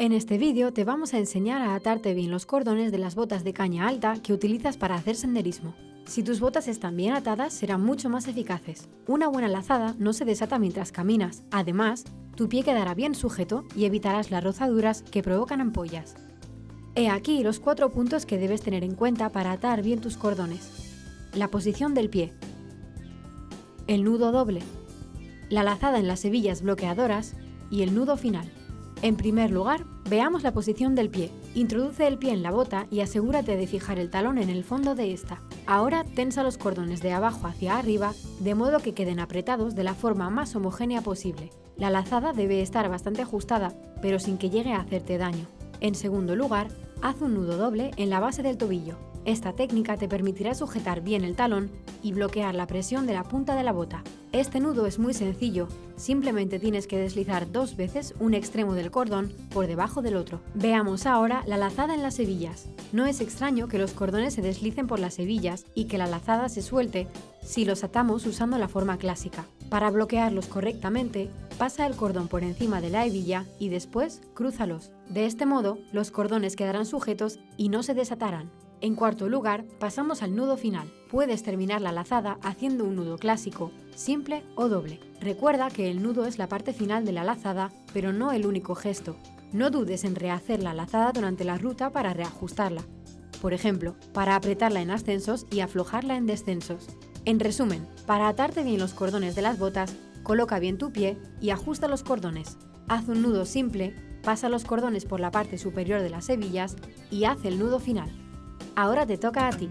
En este vídeo te vamos a enseñar a atarte bien los cordones de las botas de caña alta que utilizas para hacer senderismo. Si tus botas están bien atadas, serán mucho más eficaces. Una buena lazada no se desata mientras caminas. Además, tu pie quedará bien sujeto y evitarás las rozaduras que provocan ampollas. He aquí los cuatro puntos que debes tener en cuenta para atar bien tus cordones. La posición del pie. El nudo doble. La lazada en las hebillas bloqueadoras y el nudo final. En primer lugar, veamos la posición del pie. Introduce el pie en la bota y asegúrate de fijar el talón en el fondo de esta. Ahora tensa los cordones de abajo hacia arriba, de modo que queden apretados de la forma más homogénea posible. La lazada debe estar bastante ajustada, pero sin que llegue a hacerte daño. En segundo lugar, haz un nudo doble en la base del tobillo. Esta técnica te permitirá sujetar bien el talón y bloquear la presión de la punta de la bota. Este nudo es muy sencillo, simplemente tienes que deslizar dos veces un extremo del cordón por debajo del otro. Veamos ahora la lazada en las hebillas. No es extraño que los cordones se deslicen por las hebillas y que la lazada se suelte si los atamos usando la forma clásica. Para bloquearlos correctamente, pasa el cordón por encima de la hebilla y después crúzalos. De este modo, los cordones quedarán sujetos y no se desatarán. En cuarto lugar, pasamos al nudo final. Puedes terminar la lazada haciendo un nudo clásico, simple o doble. Recuerda que el nudo es la parte final de la lazada, pero no el único gesto. No dudes en rehacer la lazada durante la ruta para reajustarla. Por ejemplo, para apretarla en ascensos y aflojarla en descensos. En resumen, para atarte bien los cordones de las botas, coloca bien tu pie y ajusta los cordones. Haz un nudo simple, pasa los cordones por la parte superior de las hebillas y haz el nudo final. Ahora te toca a ti.